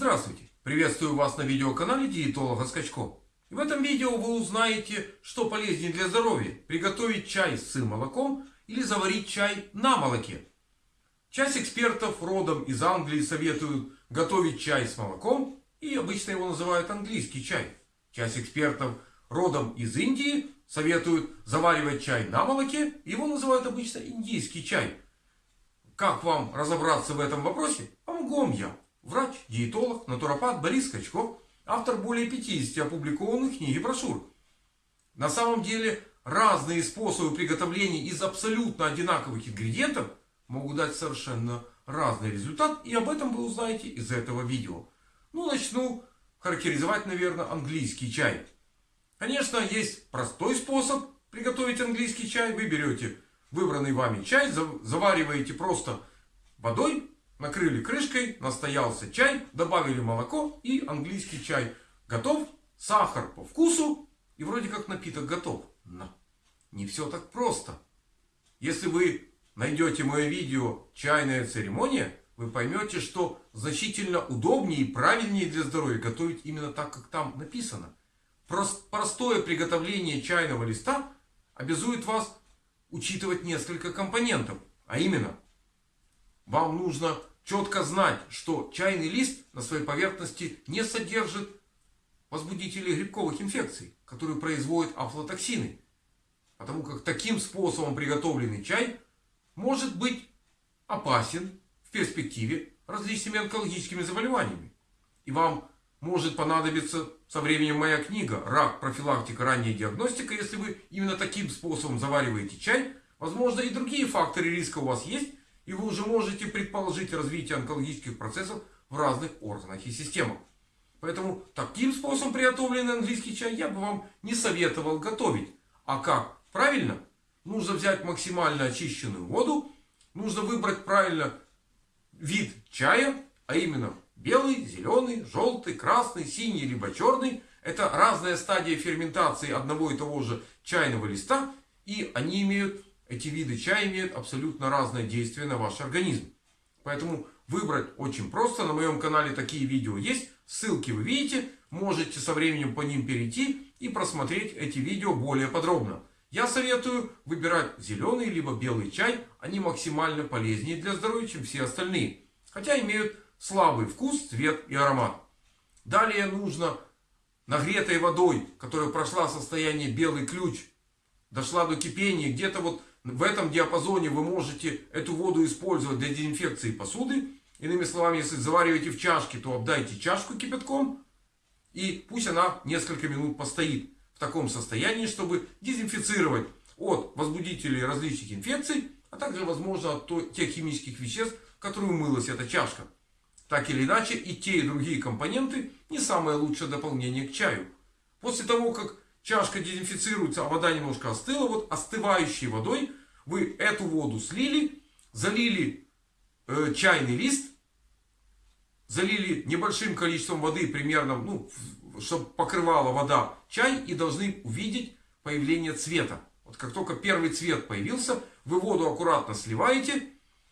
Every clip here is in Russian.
Здравствуйте! Приветствую вас на видеоканале диетолога Скачко. В этом видео вы узнаете, что полезнее для здоровья. Приготовить чай с молоком или заварить чай на молоке. Часть экспертов родом из Англии советуют готовить чай с молоком и обычно его называют английский чай. Часть экспертов родом из Индии советуют заваривать чай на молоке. Его называют обычно индийский чай. Как вам разобраться в этом вопросе? Помогу вам я. Врач, диетолог, натуропат Борис Скачков. Автор более 50 опубликованных книг и брошюр. На самом деле разные способы приготовления из абсолютно одинаковых ингредиентов могут дать совершенно разный результат. И об этом вы узнаете из этого видео. Ну, начну характеризовать, наверное, английский чай. Конечно, есть простой способ приготовить английский чай. Вы берете выбранный вами чай, завариваете просто водой, накрыли крышкой, настоялся чай, добавили молоко и английский чай готов. Сахар по вкусу и вроде как напиток готов. Но не все так просто. Если вы найдете мое видео «Чайная церемония», вы поймете, что значительно удобнее и правильнее для здоровья готовить именно так, как там написано. Простое приготовление чайного листа обязует вас учитывать несколько компонентов. А именно, вам нужно четко знать, что чайный лист на своей поверхности не содержит возбудителей грибковых инфекций, которые производят афлотоксины. Потому как таким способом приготовленный чай может быть опасен в перспективе различными онкологическими заболеваниями. И вам может понадобиться со временем моя книга «Рак. Профилактика. Ранняя диагностика». Если вы именно таким способом завариваете чай, возможно и другие факторы риска у вас есть. И вы уже можете предположить развитие онкологических процессов в разных органах и системах. Поэтому таким способом приготовленный английский чай я бы вам не советовал готовить. А как? Правильно? Нужно взять максимально очищенную воду. Нужно выбрать правильно вид чая. А именно Белый, зеленый, желтый, красный, синий, либо черный. Это разная стадия ферментации одного и того же чайного листа. И они имеют, эти виды чая имеют абсолютно разное действие на ваш организм. Поэтому выбрать очень просто. На моем канале такие видео есть. Ссылки вы видите. Можете со временем по ним перейти и просмотреть эти видео более подробно. Я советую выбирать зеленый либо белый чай. Они максимально полезнее для здоровья, чем все остальные. Хотя имеют слабый вкус, цвет и аромат. Далее нужно нагретой водой, которая прошла состояние белый ключ, дошла до кипения. Где-то вот в этом диапазоне вы можете эту воду использовать для дезинфекции посуды. Иными словами, если завариваете в чашке, то обдайте чашку кипятком. И пусть она несколько минут постоит в таком состоянии, чтобы дезинфицировать от возбудителей различных инфекций, а также, возможно, от тех химических веществ, которые умылась эта чашка. Так или иначе, и те, и другие компоненты не самое лучшее дополнение к чаю. После того, как чашка дезинфицируется, а вода немножко остыла, вот остывающей водой вы эту воду слили, залили э, чайный лист, залили небольшим количеством воды, примерно, ну, чтобы покрывала вода чай, и должны увидеть появление цвета. Вот как только первый цвет появился, вы воду аккуратно сливаете,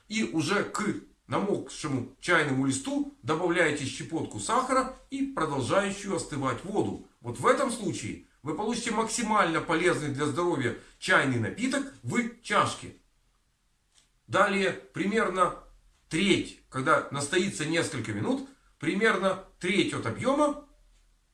и уже к намокшему чайному листу добавляете щепотку сахара и продолжающую остывать воду. Вот в этом случае вы получите максимально полезный для здоровья чайный напиток в чашке. Далее примерно треть, когда настоится несколько минут, примерно треть от объема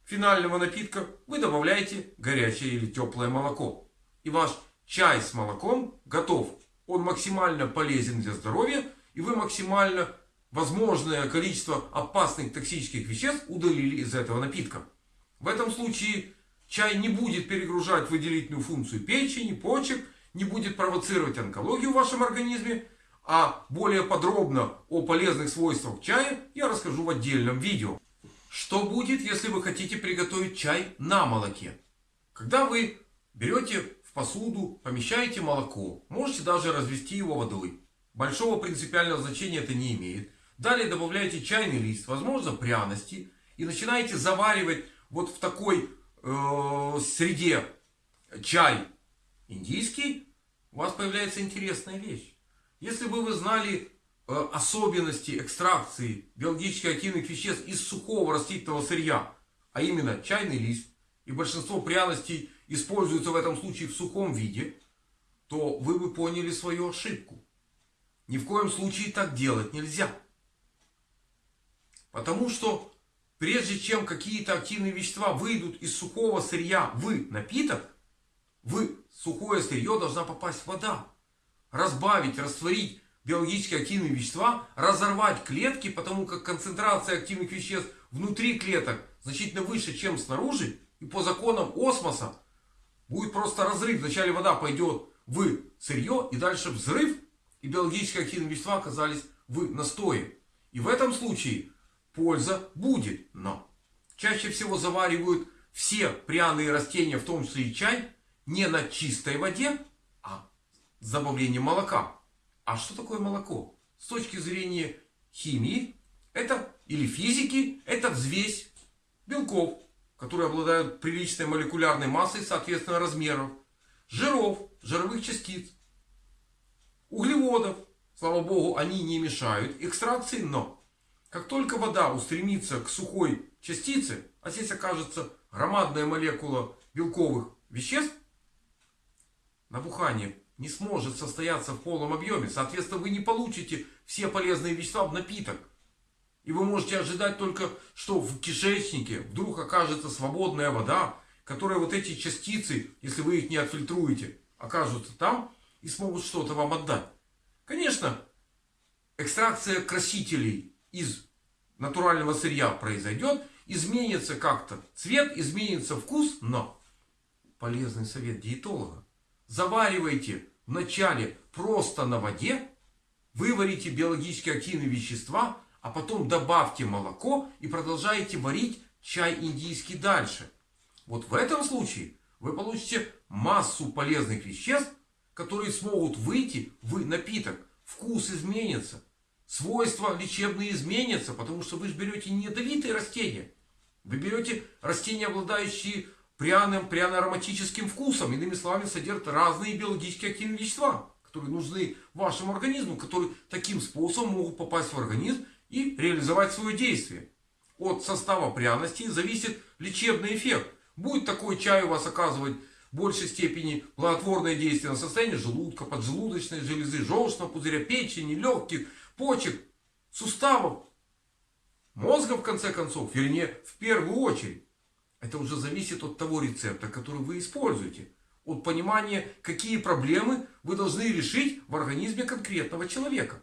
финального напитка вы добавляете горячее или теплое молоко. И ваш чай с молоком готов. Он максимально полезен для здоровья и вы максимально возможное количество опасных токсических веществ удалили из этого напитка. В этом случае чай не будет перегружать выделительную функцию печени, почек, не будет провоцировать онкологию в вашем организме. А более подробно о полезных свойствах чая я расскажу в отдельном видео. Что будет, если вы хотите приготовить чай на молоке? Когда вы берете в посуду, помещаете молоко, можете даже развести его водой. Большого принципиального значения это не имеет. Далее добавляете чайный лист, возможно пряности. И начинаете заваривать вот в такой э, среде чай индийский. У вас появляется интересная вещь. Если бы вы знали э, особенности экстракции биологически активных веществ из сухого растительного сырья, а именно чайный лист, и большинство пряностей используются в этом случае в сухом виде, то вы бы поняли свою ошибку. Ни в коем случае так делать нельзя. Потому что прежде чем какие-то активные вещества выйдут из сухого сырья в напиток, в сухое сырье должна попасть вода. Разбавить, растворить биологически активные вещества, разорвать клетки, потому как концентрация активных веществ внутри клеток значительно выше, чем снаружи. И по законам осмоса будет просто разрыв. Вначале вода пойдет в сырье и дальше взрыв. И биологически активные вещества оказались в настое. И в этом случае польза будет. Но чаще всего заваривают все пряные растения, в том числе и чай, не на чистой воде, а с добавлением молока. А что такое молоко? С точки зрения химии, это или физики, это взвесь белков, которые обладают приличной молекулярной массой, соответственно размеров, жиров, жировых частиц, углеводов. Слава богу, они не мешают экстракции, но как только вода устремится к сухой частице, а здесь окажется громадная молекула белковых веществ, набухание не сможет состояться в полном объеме. Соответственно, вы не получите все полезные вещества в напиток. И вы можете ожидать только, что в кишечнике вдруг окажется свободная вода, которая вот эти частицы, если вы их не отфильтруете, окажутся там и смогут что-то вам отдать. Конечно, экстракция красителей из натурального сырья произойдет, изменится как-то цвет, изменится вкус, но полезный совет диетолога. Заваривайте вначале просто на воде, выварите биологически активные вещества, а потом добавьте молоко и продолжаете варить чай индийский дальше. Вот в этом случае вы получите массу полезных веществ, которые смогут выйти в напиток. Вкус изменится. Свойства лечебные изменятся, потому что вы же берете не ядовитые растения. Вы берете растения, обладающие пряным, пряно-ароматическим вкусом. Иными словами, содержат разные биологически активные вещества, которые нужны вашему организму, которые таким способом могут попасть в организм и реализовать свое действие. От состава пряностей зависит лечебный эффект. Будет такой чай у вас оказывать большей степени благотворное действие на состояние желудка, поджелудочной железы, желчного пузыря, печени, легких, почек, суставов, мозга в конце концов, вернее в первую очередь. Это уже зависит от того рецепта, который вы используете. От понимания, какие проблемы вы должны решить в организме конкретного человека.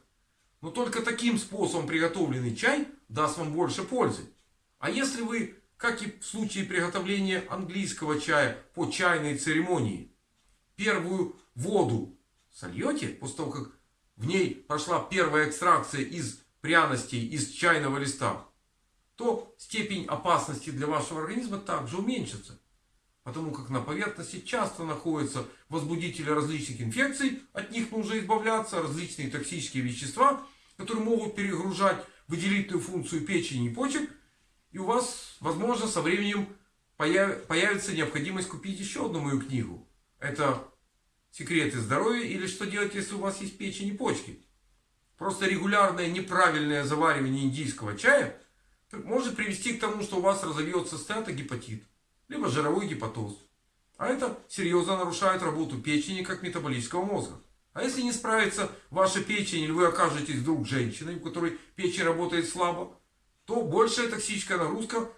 Но только таким способом приготовленный чай даст вам больше пользы. А если вы, как и в случае приготовления английского чая по чайной церемонии, первую воду сольете, после того, как в ней прошла первая экстракция из пряностей, из чайного листа, то степень опасности для вашего организма также уменьшится. Потому как на поверхности часто находятся возбудители различных инфекций, от них нужно избавляться, различные токсические вещества, которые могут перегружать выделительную функцию печени и почек. И у вас, возможно, со временем появится необходимость купить еще одну мою книгу. Это «Секреты здоровья» или «Что делать, если у вас есть печень и почки». Просто регулярное неправильное заваривание индийского чая может привести к тому, что у вас разовьется стеатогепатит либо жировой гепатоз. А это серьезно нарушает работу печени как метаболического мозга. А если не справится ваша печень, или вы окажетесь вдруг женщиной, у которой печень работает слабо, то большая токсическая нагрузка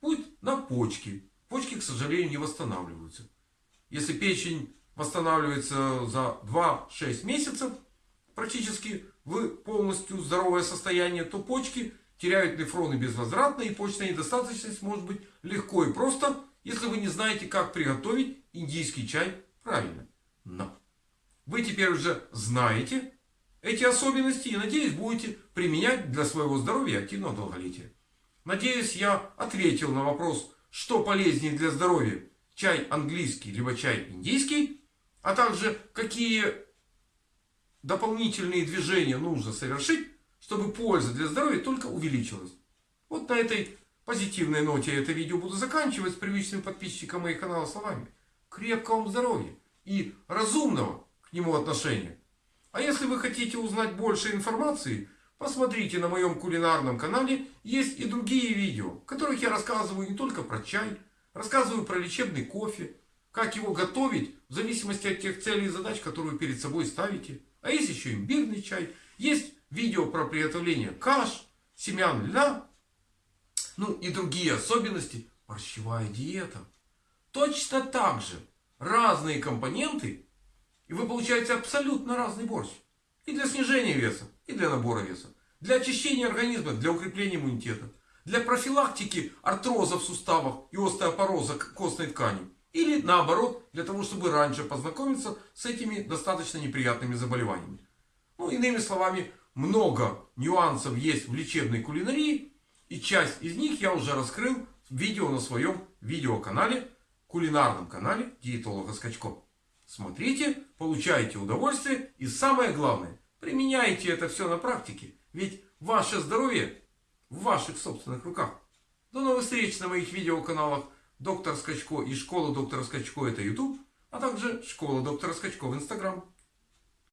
будет на почки. Почки, к сожалению, не восстанавливаются. Если печень восстанавливается за 2-6 месяцев, практически в полностью здоровое состояние, то почки теряют нефроны безвозвратно, и почечная недостаточность может быть легко и просто если вы не знаете, как приготовить индийский чай правильно. Но вы теперь уже знаете эти особенности и, надеюсь, будете применять для своего здоровья и активного долголетия. Надеюсь, я ответил на вопрос, что полезнее для здоровья, чай английский либо чай индийский, а также какие дополнительные движения нужно совершить, чтобы польза для здоровья только увеличилась. Вот на этой позитивной ноте это видео буду заканчивать с привычным подписчиком моего канала словами. Крепкого вам здоровья и разумного к нему отношения. А если вы хотите узнать больше информации, посмотрите на моем кулинарном канале. Есть и другие видео, в которых я рассказываю не только про чай, рассказываю про лечебный кофе, как его готовить в зависимости от тех целей и задач, которые вы перед собой ставите. А есть еще имбирный чай, есть видео про приготовление каш, семян льна, ну и другие особенности. Борщевая диета. Точно так же разные компоненты, и вы получаете абсолютно разный борщ. И для снижения веса, и для набора веса. Для очищения организма, для укрепления иммунитета. Для профилактики артроза в суставах и остеопороза костной ткани. Или наоборот, для того, чтобы раньше познакомиться с этими достаточно неприятными заболеваниями. Ну, иными словами, много нюансов есть в лечебной кулинарии. И часть из них я уже раскрыл в видео на своем видеоканале, кулинарном канале диетолога Скачко. Смотрите, получайте удовольствие и самое главное, применяйте это все на практике. Ведь ваше здоровье в ваших собственных руках. До новых встреч на моих видеоканалах Доктор Скачко и Школа Доктора Скачко это YouTube, а также Школа Доктора Скачко в Instagram.